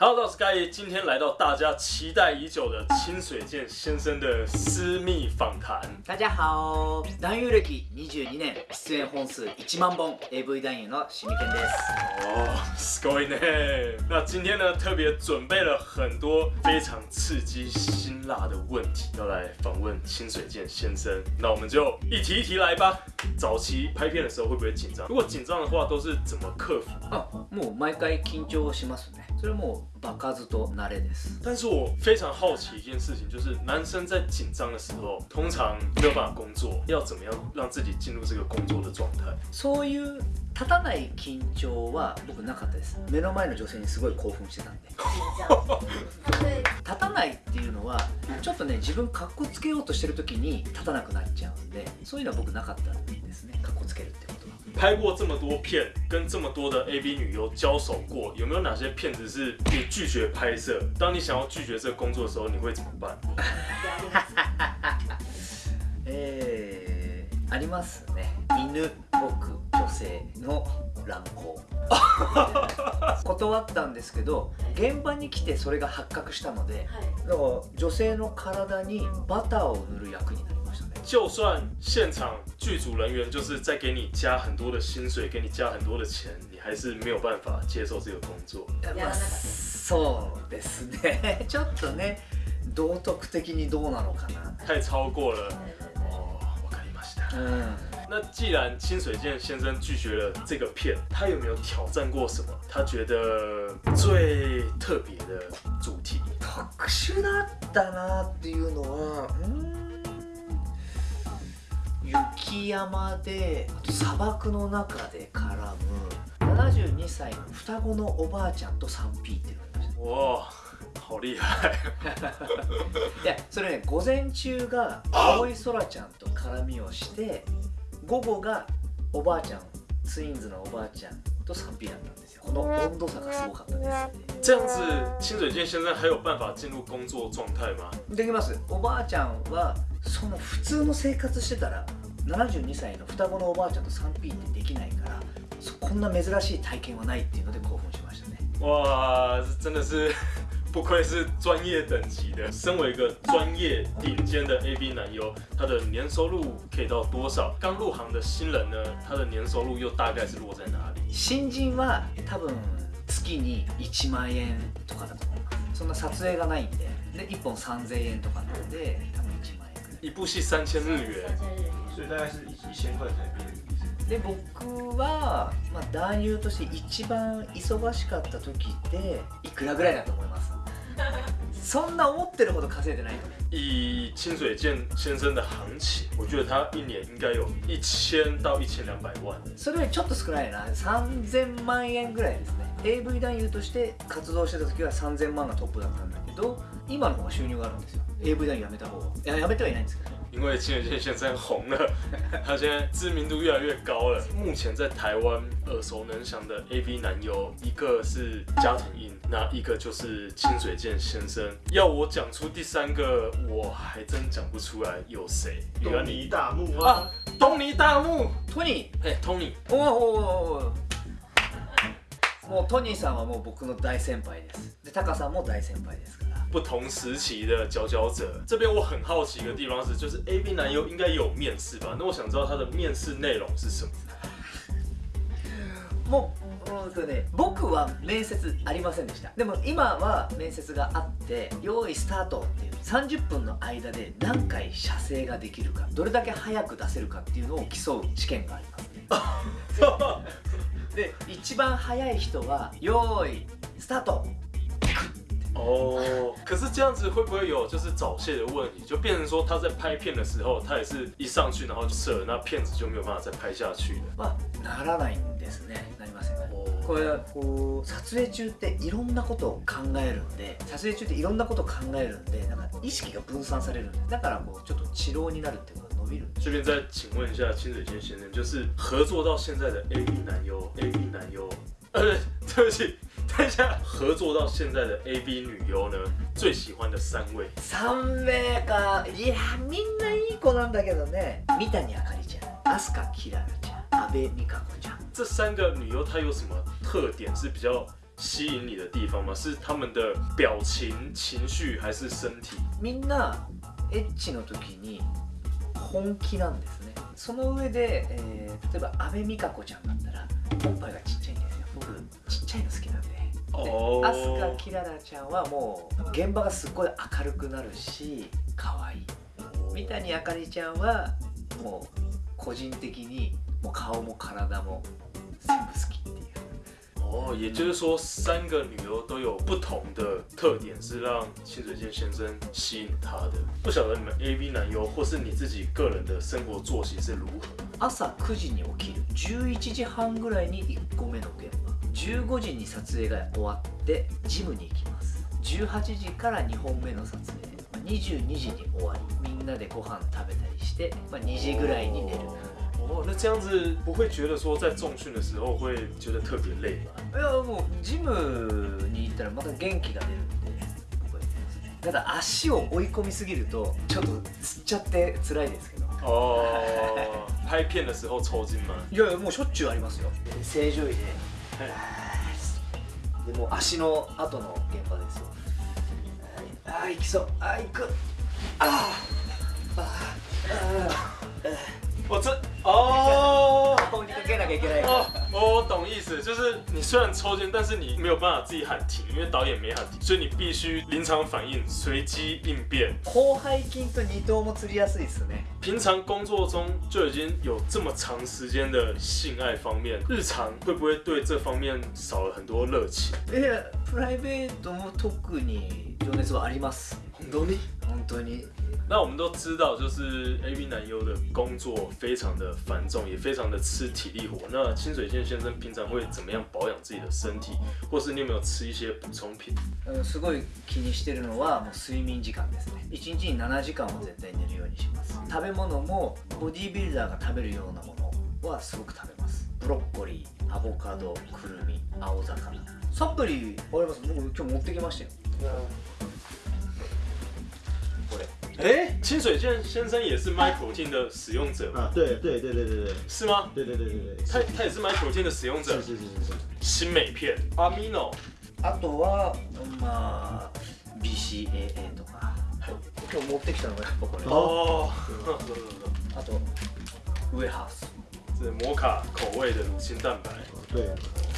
Hello，我是盖今天来到大家期待已久的清水健先生的私密访谈。大家好，男優歴22年、出演本数1万本 AV 男優のシミケンです。哦，すごいね。那今天呢，特别准备了很多非常刺激辛辣的问题，要来访问清水健先生。那我们就一题一题来吧。早期拍片的时候会不会紧张？如果紧张的话，都是怎么克服？あ、もう毎回緊張しますね。 それはもう場数と慣れです。但是我非常好奇一件事情，就是男生在紧张的时候，通常没有办法工作，要怎么样让自己进入这个工作的状态？そういう立たない緊張は僕なかったです。目の前の女性にすごい興奮してたんで。立たないっていうのはちょっとね自分かっこつけようとしてる時に立たなくなっちゃうんでそういうのは僕なかったんですねかっこつけるって拍过这么多片，跟这么多的 AV 女优交手过，有没有哪些片子是你拒绝拍摄？当你想要拒绝这个工作的时候，你会怎么办？えー、ありますね犬僕女性の乱行 断ったんですけど現場に来てそれが発覚したのでだから女性の体にバターを塗る役になりましたね就算现场剧组人员就是在给你加很多的薪水，给你加很多的钱，你还是没有办法接受这个工作。まあそうですね ちょっとね道徳的にどうなのかな太超过了。哦，我看你ました。うん那既然清水健先生拒绝了这个片，他有没有挑战过什么？他觉得最特别的主题？特殊だったなっていうのはうーん雪山であと砂漠の中で絡む72歳の双子のおばあちゃんと 3P っていうのがありまし哇，好厉害！たいやそれね午前中が青い空ちゃんと絡みをして午後がおばあちゃんツインズのおばあちゃんと 3P だったんですよこの温度差がすごかったです这样子，清水健先生还有办法进入工作状态吗？できますおばあちゃんはその普通の生活してたら72歳の双子のおばあちゃんと 3P ってできないからそこんな珍しい体験はないっていうので興奮しましたね哇，这真的是不愧是专业等级的。身为一个专业顶尖的 AV 男优，他的年收入可以到多少？刚入行的新人呢，他的年收入又大概是落在哪里？新人は多分月に1万円とかだと思いますそんな撮影がないんでで1本3000円とかなんで多分1万円くらい一部戏三千日元，所以大概是一一千块台币。で僕は、まあ、男優として一番忙しかった時っていくらぐらいだと思います？そんな思ってるほど稼いでないと。思う以清水健先生的行情，我觉得他一年应该有一千到一千两百万。それよりちょっと少ないな。3000万円ぐらいですね。AV 男優として活動してた時は3000万がトップだったんだけど今の方が収入があるんですよ。AV 男優辞めた方が。いや辞めてはいないんですけど因为清水健先生红了，他现在知名度越来越高了。目前在台湾耳熟能详的 AV 男优，一个是加藤鹰，那一个就是清水健先生。要我讲出第三个，我还真讲不出来有谁。东尼大木啊啊，，东尼大木，トニー哎，Tony，おおおおおもうトニーさんはもう僕の大先輩です。でタカさんも大先輩ですから不同时期的佼佼者。这边我很好奇一个地方是，就是 AV 男优应该有面试吧？那我想知道他的面试内容是什么。もううんとね僕は面接ありませんでしたでも今は面接があって用意スタートっていう30分の間で何回射精ができるかどれだけ早く出せるかっていうのを競う試験がありますね で一番早い人は用意スタート哦，可是这样子会不会有就是早泄的问题？就变成说他在拍片的时候，他也是一上去然后就射了，那片子就没有办法再拍下去了。はならないんですねなりません哦，これこう撮影中っていろんなことを考えるんで撮影中っていろんなことを考えるんでなんか意識が分散されるんでだからこうちょっと治療になるっていうか伸びる这边再请问一下清水健先生，就是合作到现在的 AV 男优，AV 男优，呃，对不起，等一下，合作到现在的 AV 女优呢，最喜欢的三位，3名か。いやみんないい子なんだけどね。三谷あかりちゃん飛鳥きららちゃん阿部美香子ちゃん。这三个女优她有什么特点是比较吸引你的地方吗？是他们的表情、情绪，还是身体？みんなエッチの時に本気なんですね。その上で、えー例えば阿部美香子ちゃんだったらおっぱいがちっなんででお飛鳥キララちゃんはもう現場がすっごい明るくなるし可愛い。三谷あかりちゃんはもう個人的にもう顔も体も全部好きっていう。哦，也就是说，三个女优都有不同的特点，是让清水健先生吸引他的。不晓得你们 AV 男优或是你自己个人的生活作息是如何？朝9時に起きる11時半ぐらいに1個目の現場15時に撮影が終わってジムに行きます。18時から2本目の撮影。まあ22時に終わり。みんなでご飯食べたりして、まあ、2時ぐらいに寝る。哦，那这样子不会觉得说在重训的时候会觉得特别累吗？いやもうジムに行ったらまた元気が出るんでこうやってますただ足を追い込みすぎるとちょっとつっちゃって辛いですけど。哦，拍片的时候抽筋吗？いやいやもうしょっちゅうありますよ。正常位ででもう足の後の現場ですよ。ああ行きそう。ああ行く。あああ我这哦あ顔に かけなきゃいけない哦，我懂意思，就是你虽然抽筋，但是你没有办法自己喊停，因为导演没喊停，所以你必须临场反应，随机应变。広背筋と二頭も釣りやすいですね平常工作中就已经有这么长时间的性爱方面，日常会不会对这方面少了很多热情？いやプライベートも特に情熱はあります本当に？本当に 那我们都知道，就是 AV 男优的工作非常的繁重，也非常的吃体力活。那清水健先生平常会怎么样保养自己的身体，或是你有没有吃一些补充品？うんすごい気にしてるのはもう睡眠時間ですね。1日に7時間は絶対寝るようにします。食べ物もボディービルダーが食べるようなものはすごく食べます。ブロッコリーアボカドくるみ青魚。サプリあります。僕今日持ってきましたよ哎，清水健先生也是 MyProtein 的使用者吗？啊，对对对对对对。是吗？对对对对对，他他也是 MyProtein 的使用者。是。是是是是，新美片 Amino，あとはまあ BCAA とか。今日持ってきたのがやっぱこれ。哦，あとウエハース。这是摩卡口味的乳清蛋白，对，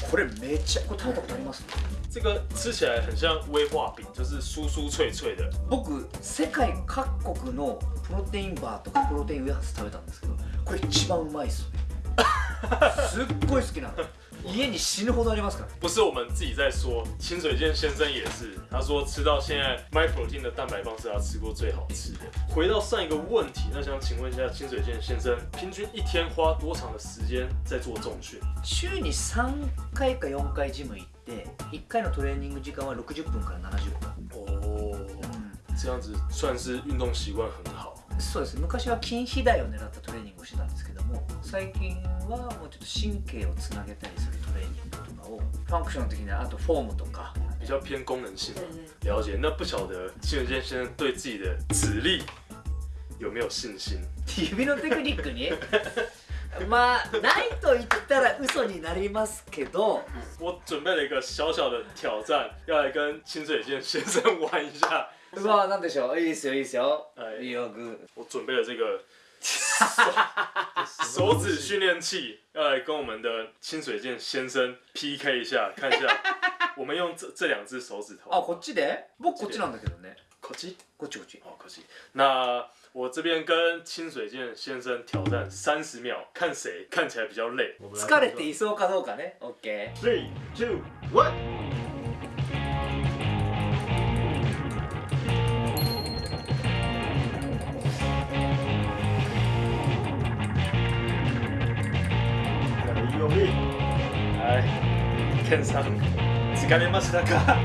これめっちゃこれ食べたことあります？这个吃起来很像威化饼，就是酥酥脆脆的。僕世界各国のプロテインバーとかプロテインウエハース食べたんですけどこれ一番うまいっすねすっごい好きなの家に死ぬほどありますから不是我们自己在说，清水健先生也是，他说吃到现在 MyProtein 的蛋白棒是他吃过最好吃的。回到上一个问题，那想请问一下清水健先生，平均一天花多长的时间在做重训？週に3回か4回ジム行っ て1回のトレーニング時間は60分から70分、哦，这样子算是运动习惯很好。そうです昔は筋肥大を狙ったトレーニングをしてたんですけども最近はもうちょっと神経をつなげたりするトレーニングとかをファンクション的なあとフォームとか比较偏功能性。了解。那不晓得清水健先生对自己的指力有没有信心？指のテクニックにまあないと言ったら嘘になりますけど我准备了一个小小的挑战，要来跟清水健先生玩一下。うわなんでしょう？いいですよいいですよ、はいいいよグ我准备了这个 手手指训练器，要来跟我们的清水健先生 PK 一下，看一下我们用这这两只手指ーあ头。こっちで僕こっちなんだけどね口技こっちこっち哦，可惜。那我这边跟清水健先生挑战三十秒，看谁看起来比较累。我们来疲れていそうかどうかね OK Three, two, one。用力，はい、ケンさん、疲れましたか？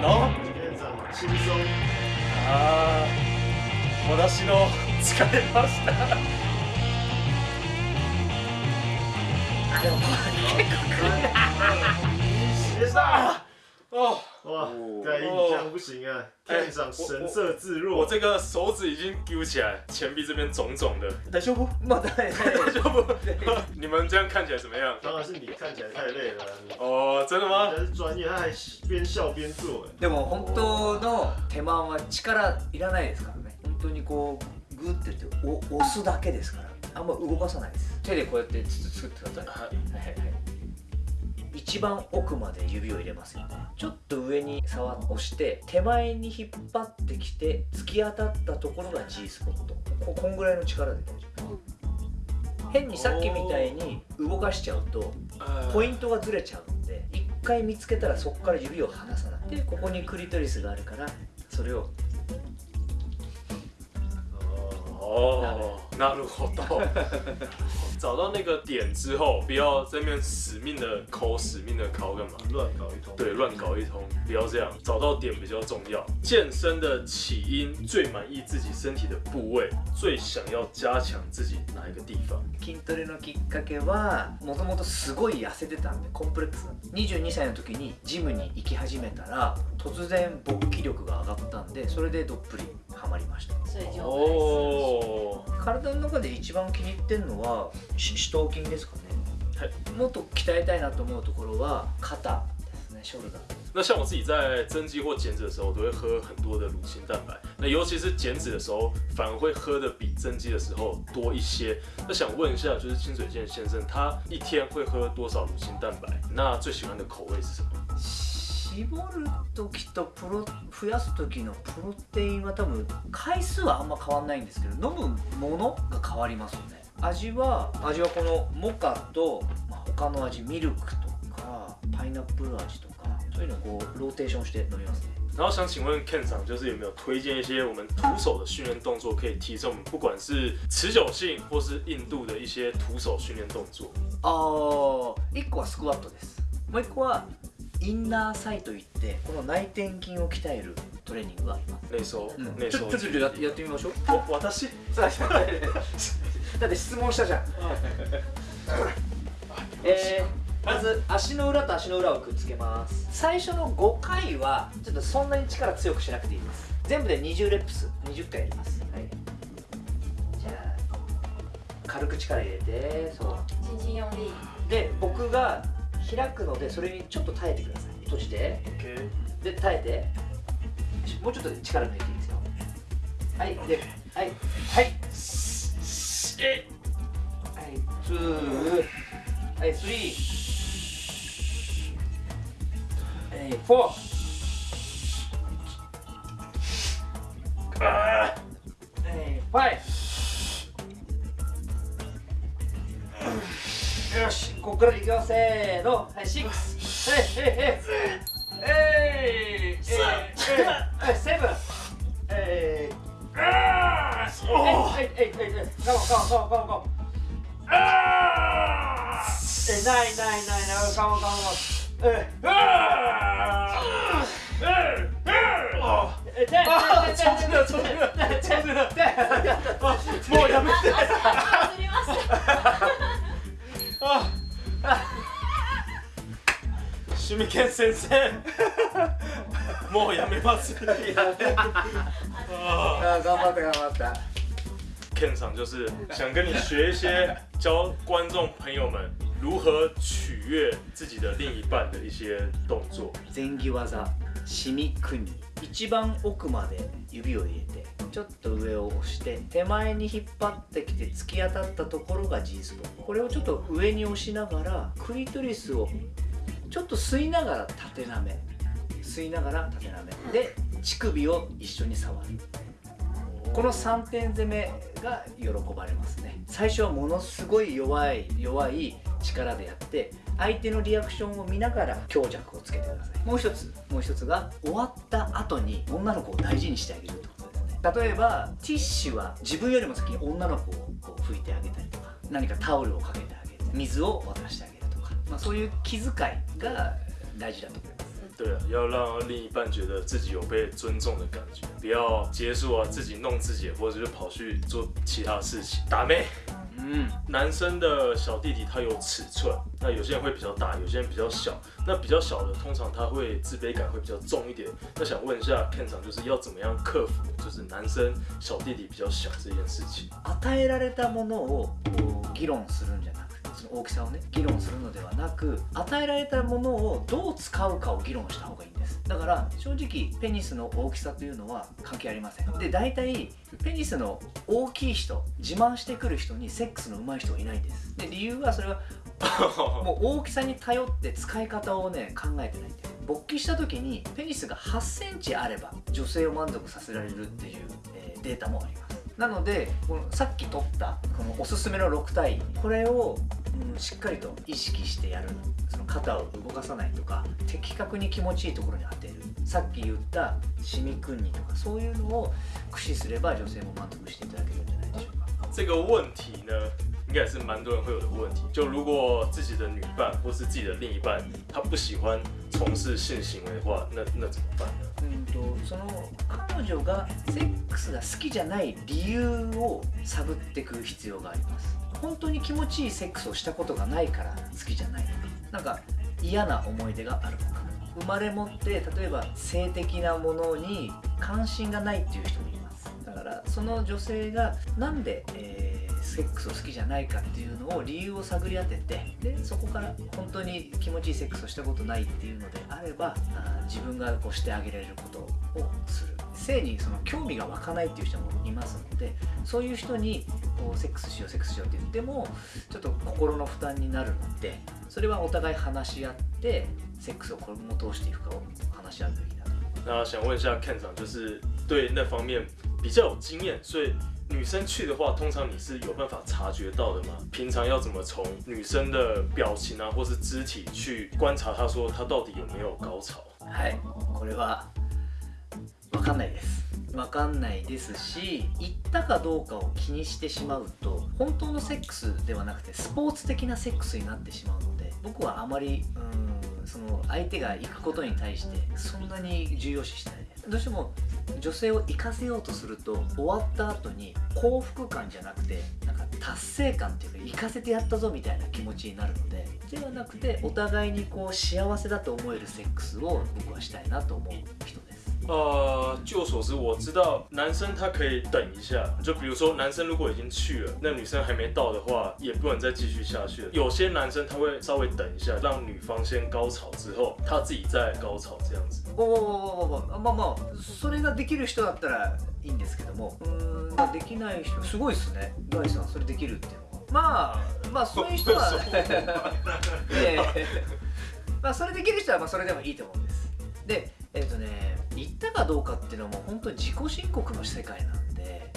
の？院长轻松。あー、私の疲れました。あでも結構一，协上。哦，哇哦，盖印这样不行啊！哎店长神色自我若，这个手指已经揪起来，前臂这边肿肿的。大丈夫？まあ大大丈夫？你们这样看起来怎么样？当然是你看起来太累了哦，真的吗？人？家是专业，他还边笑边做，哎でも本当の手間は力いらないですからね本当にこうグッてやってお押すだけですからあんま動かさないです手でこうやってつつ作ってくださいはいはいはい一番奥まで指を入れますよちょっと上に触押して手前に引っ張ってきて突き当たったところが G スポット。ここんぐらいの力で大丈夫。変にさっきみたいに動かしちゃうとポイントがずれちゃうんで一回見つけたらそこから指を離さない。でここにクリトリスがあるからそれを哦，那るほど。找到那个点之后，不要在那边死命的抠、死命的抠干嘛？乱搞一通。对，乱搞一通，不要这样，找到点比较重要。健身的起因，最满意自己身体的部位，最想要加强自己哪一个地方？筋トレのきっかけはもともとすごい痩せてたんでコンプレックス22歳の時にジムに行き始めたら突然勃起力が上がったんでそれでどっぷりハマりました体の中で一番気に入ってるのはし四頭筋ですかね、はいもっと鍛えたいなと思うところは肩ですねショルダー那像我自己在增肌或减脂的时候，都会喝很多的乳清蛋白。那尤其是减脂的时候，反而会喝的比增肌的时候多一些。那想问一下，就是清水健先生，他一天会喝多少乳清蛋白？那最喜欢的口味是什么？絞る時とプロ増やす時のプロテインは多分回数はあんま変わんないんですけど飲むものが変わりますよね。味は味はこのモカと、まあ、他の味ミルクとかパイナップル味とかそういうのをこうローテーションして飲みますね。然后想请问 Ken 长，就是有没有推荐一些我们徒手的训练动作，可以提升我们不管是持久性或是硬度的一些徒手训练动作？あー1個はスクワットです。もう1個はインナーサイといってこの内転筋を鍛えるトレーニングがあります、内收，うん、内收ちょちょちょややってみましょう。我 私？だって質問したじゃん。えー、まず足の裏と足の裏をくっつけます。最初の5回はちょっとそんなに力強くしなくていいです。全部で20レップス20回やります。はい。じゃあ軽く力入れてそう。轻轻用力，で僕が開くのでそれにちょっと耐えてください。閉じて。で耐えて。しもうちょっと力抜いていいですよ。はいではいはい。はい。ツー。はいスリー。はいフォー。はい。ファイここからいくよせーの。はいシックス。はい。はいはいえいえいはいセブン。もうやめてあ、忘れました。シミケン先生、もうやめます。あー。頑張った頑張った Ken 长就是想跟你学一些教观众朋友们如何取悦自己的另一半的一些动作。前儀技。シミ組一番奥まで指を入れてちょっと上を押して手前に引っ張ってきて突き当たったところが G スポットこれをちょっと上に押しながらクリトリスをちょっと吸いながら縦なめ。吸いながら縦なめ。で乳首を一緒に触る。この3点攻めが喜ばれますね。最初はものすごい弱い弱い力でやって相手のリアクションを見ながら強弱をつけてください。もう一つもう一つが終わった後に女の子を大事にしてあげるってことですね。例えばティッシュは自分よりも先に女の子をこう拭いてあげたりとか何かタオルをかけてあげる。水を渡してあげるまあ、そういう気遣いが大事だと思います对啊，要让另一半觉得自己有被尊重的感觉，不要结束啊自己弄自己，或者就跑去做其他事情。打妹，う うん男生的小弟弟他有尺寸，那有些人会比较大，有些人比较小。那比较小的通常他会自卑感会比较重一点。那想问一下 Ken 长，就是要怎么样克服，就是男生小弟弟比较小这件事情？与えられたものをこう議論するんじゃなくてその 大きさをね議論するのではなく与えられたものをどう使うかを議論した方がいいんです。だから正直ペニスの大きさというのは関係ありません。で大体ペニスの大きい人自慢してくる人にセックスの上手い人はいないんです。で理由はそれは もう大きさに頼って使い方をね考えてないんです。勃起した時にペニスが8センチあれば女性を満足させられるっていう、えーデータもあります。なのでこのさっき取ったこのおすすめの6体。これを、うんしっかりと意識してやるその肩を動かさないとか的確に気持ちいいところに当てるさっき言ったシミクンニとかそういうのを駆使すれば女性も満足していただけるんじゃないでしょうか这个问题呢，应该也是蛮多人会有的问题。就如果自己的女伴或是自己的另一半，他不喜欢从事性行为的话，那那怎么办呢？うんとその彼女がセックスが好きじゃない理由を探っていく必要があります。本当に気持ちいいセックスをしたことがないから好きじゃない。のかなんか嫌な思い出があるのか。生まれ持って例えば性的なものに関心がないっていう人もいます。だからその女性がなんで、えーセックスを好きじゃないかっていうのを理由を探り当ててでそこから本当に気持ちいいセックスをしたことないっていうのであればあ自分がこうしてあげられることをする。性にその興味が湧かないっていう人もいますのでそういう人にこうセックスしようセックスしようって言ってもちょっと心の負担になるのでそれはお互い話し合ってセックスを今後通していくかを話し合うべきだと。那想问一下 Ken 长，就是对那方面比较有经验，所以女生去的话，通常你是有办法察觉到的吗？平常要怎么从女生的表情啊，或是肢体去观察她说她到底有没有高潮？はいこれは分かんないです 分かんないですし行ったかどうかを気にしてしまうと本当のセックスではなくてスポーツ的なセックスになってしまうので僕はあまりうんその相手が行くことに対してそんなに重要視してない。でどうしても女性を行かせようとすると終わった後に幸福感じゃなくてなんか達成感っていうか行かせてやったぞみたいな気持ちになるのでではなくてお互いにこう幸せだと思えるセックスを僕はしたいなと思う人で。す呃，据我所知，我知道男生他可以等一下，就比如说男生如果已经去了，那女生还没到的话，也不能再继续下去了。有些男生他会稍微等一下，让女方先高潮之后，他自己再高潮这样子。おおおおまあまあそれができる人だったらいいんですけどもうーんできない人すごいですねガイさんそれできるっていうのはまあまあそういう人はまあそれできる人はまあそれでもいいと思うでえっ、とね言ったかどうかっていうのはもう本当に自己申告の世界なんで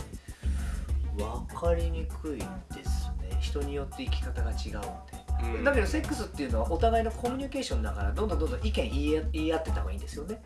分かりにくいですね。人によって生き方が違うんで。嗯だけどセックスっていうのはお互いのコミュニケーションだからどんどんどんどん意見言い合ってた方がいいんですよね。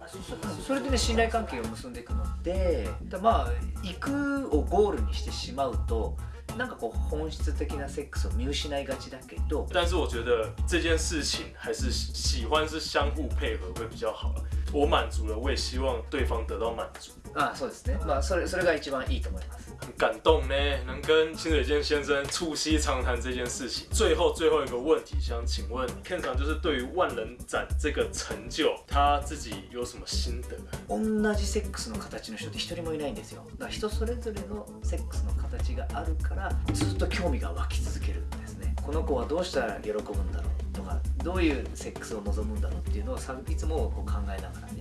それでね信頼関係を結んでいくのでだまあ行くをゴールにしてしまうとなんかこう本質的なセックスを見失いがちだけど但是我觉得这件事情还是喜欢是相互配合会比较好。我满足了，我也希望对方得到满足。 あそうですね。まあそれそれが一番いいと思います。很感动呢，能跟清水健先生促膝长谈这件事情。最后最后一个问题，想请问 Ken 长，就是对于万人展这个成就，他自己有什么心得？同じセックスの形の人って一人もいないんですよ。だから人それぞれのセックスの形があるからずっと興味が湧き続けるんですね。この子はどうしたら喜ぶんだろうとかどういうセックスを望むんだろうっていうのをさいつもこう考えながらやってます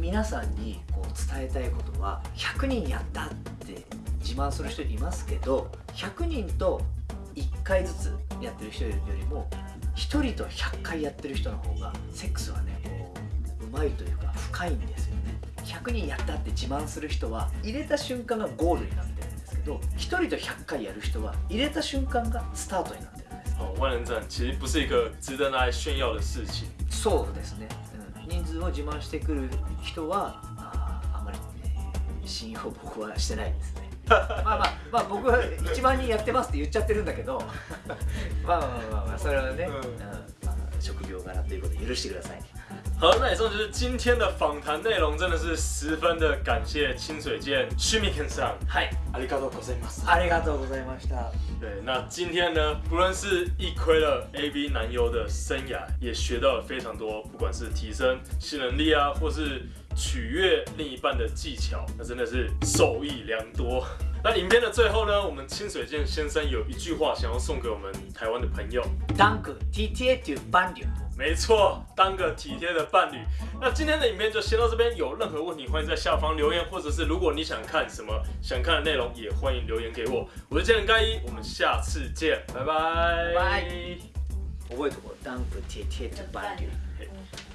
皆さんにこう伝えたいことは100人やったって自慢する人いますけど100人と1回ずつやってる人よりも1人と100回やってる人の方がセックスはねこううまいというか深いんですよね。100人やったって自慢する人は入れた瞬間がゴールになってるんですけど1人と100回やる人は入れた瞬間がスタートになってるんです哦，万人展其实不是一个值得拿来炫耀的事情。そうですね、うん、人数を自慢してくる人はあーあまり、ね、信用僕はしてないですね。まあまあまあ僕は1万人やってますって言っちゃってるんだけど まあまあまあまあそれはね、うん。うんまあ、職業柄ということで許してください好，那以上就是今天的访谈内容，真的是十分的感谢清水健、趣味先生。嗨，ありがとうございます。ありがとうございました。对，那今天呢，不论是一窥了 AV 男优的生涯，也学到了非常多，不管是提升性能力啊，或是。取悦另一半的技巧，那真的是受益良多。那影片的最后呢，我们清水健先生有一句话想要送给我们台湾的朋友，ダンク TTA という伴侶没错，当个体贴的伴侣。那今天的影片就先到这边，有任何问题欢迎在下方留言，或者是如果你想看什么想看的内容，也欢迎留言给我。我是健人盖一，我们下次見，拜拜。バイ覚えとこうダンク TTA という伴侶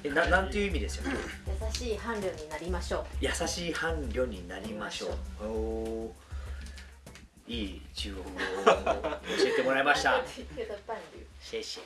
えななんていう意味ですよ。優しい伴侶になりましょう。優しい伴侶になりましょう。おー。いい中国語を教えてもらいました。体贴的伴侣谢谢